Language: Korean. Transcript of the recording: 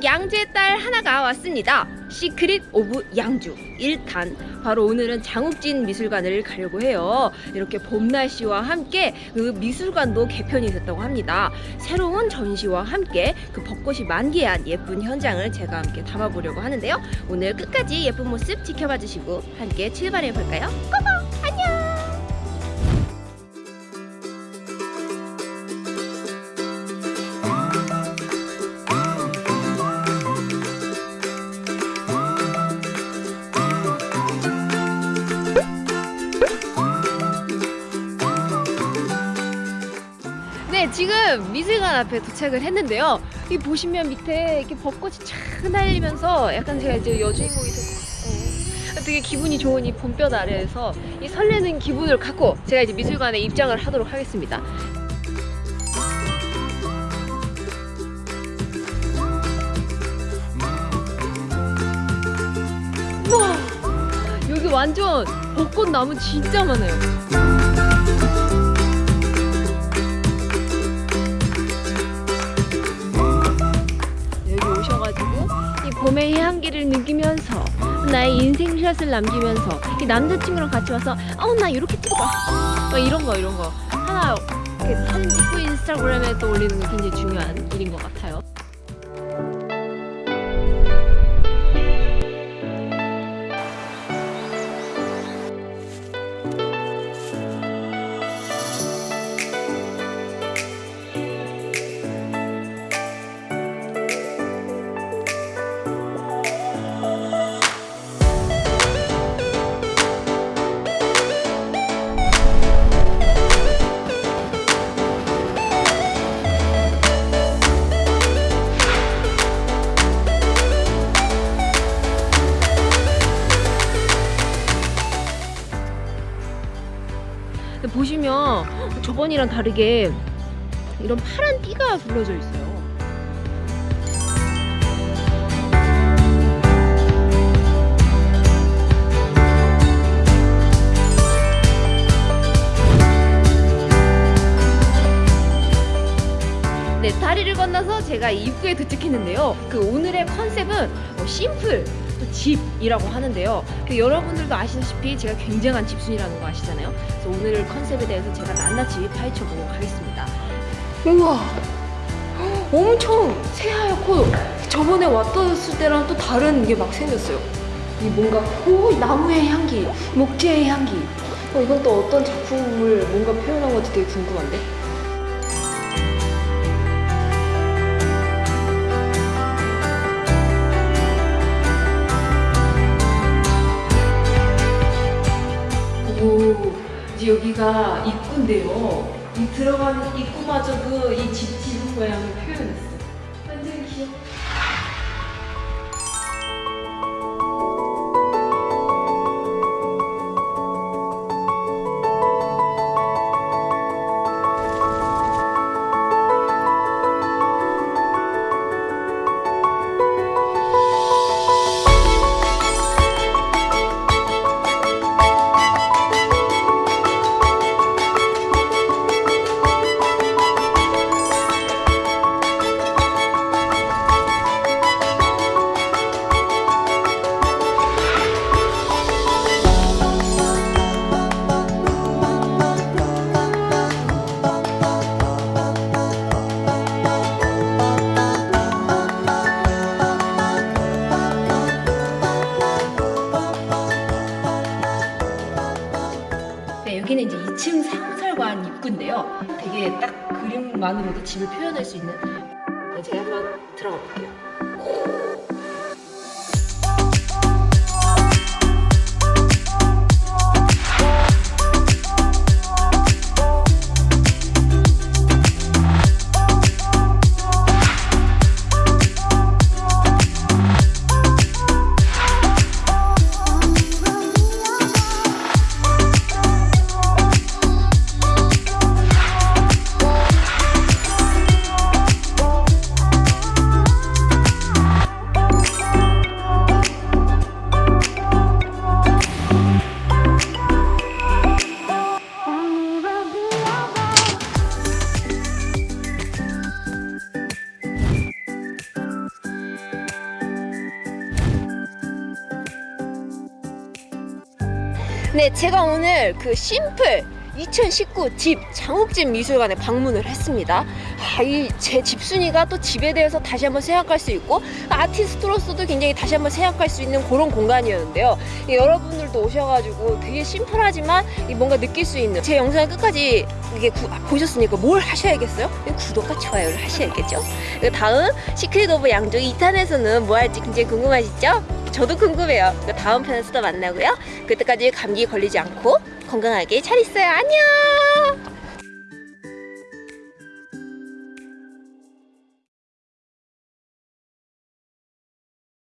안녕하세요 양주의 딸 하나가 왔습니다. secret of 양주 1탄. 바로 오늘은 장욱진 미술관을 가려고 해요. 이렇게 봄 날씨와 함께 그 미술관도 개편이 됐다고 합니다. 새로운 전시와 함께 그 벚꽃이 만개한 예쁜 현장을 제가 함께 담아보려고 하는데요. 오늘 끝까지 예쁜 모습 지켜봐 주시고 함께 출발해 볼까요? go go 네, 지금 미술관 앞에 도착을 했는데요. 이 보시면 밑에 이렇게 벚꽃이 쫙 날리면서 약간 제가 이제 여주인공이 되고 어, 되게 기분이 좋은 이 봄볕 아래에서 이 설레는 기분을 갖고 제가 이제 미술관에 입장을 하도록 하겠습니다. 와, 여기 완전 벚꽃 나무 진짜 많아요. 봄의 향기를 느끼면서 나의 인생샷을 남기면서 이 남자친구랑 같이 와서 어 나 이렇게 찍어봐. 막 이런 거 이런 거. 하나 이렇게 사진 찍고 인스타그램에 또 올리는 게 굉장히 중요한 일인 것 같아요 저번이랑 다르게 이런 파란 띠가 둘러져 있어요 네, 다리를 건너서 제가 이 입구에 도착했는데요. 그 오늘의 컨셉은 뭐 심플, 또 집이라고 하는데요. 그 여러분들도 아시다시피 제가 굉장한 집순이라는 거 아시잖아요. 그래서 오늘 컨셉에 대해서 제가 낱낱이 파헤쳐 보도록 하겠습니다. 우와, 엄청 새하얗고 저번에 왔었을 때랑 또 다른 게 막 생겼어요. 이 뭔가 오 나무의 향기, 목재의 향기. 어, 이건 또 어떤 작품을 뭔가 표현한 건지 되게 궁금한데. 오, 이제 여기가 입구인데요. 이 들어가는 입구마저도 이 집 지붕 모양을 표현했어. 완 여기는 이제 2층 상설관 입구인데요. 되게 딱 그림만으로도 집을 표현할 수 있는. 네, 제가 한번 들어가 볼게요. 네, 제가 오늘 그 simple 2019 집 장욱진 미술관에 방문을 했습니다. 아, 이제 집순이가 또 집에 대해서 다시 한번 생각할 수 있고 아티스트로서도 굉장히 다시 한번 생각할 수 있는 그런 공간이었는데요. 이 여러분들도 오셔가지고 되게 심플하지만 이 뭔가 느낄 수 있는 제 영상을 끝까지 이게 구- 아, 보셨으니까 뭘 하셔야겠어요? 구독과 좋아요를 하셔야겠죠. 그 다음 secret of 양주 2탄에서는 뭐 할지 굉장히 궁금하시죠? 저도 궁금해요. 그 다음 편에서 또 만나고요. 그때까지 감기 걸리지 않고 건강하게 잘 있어요. 안녕!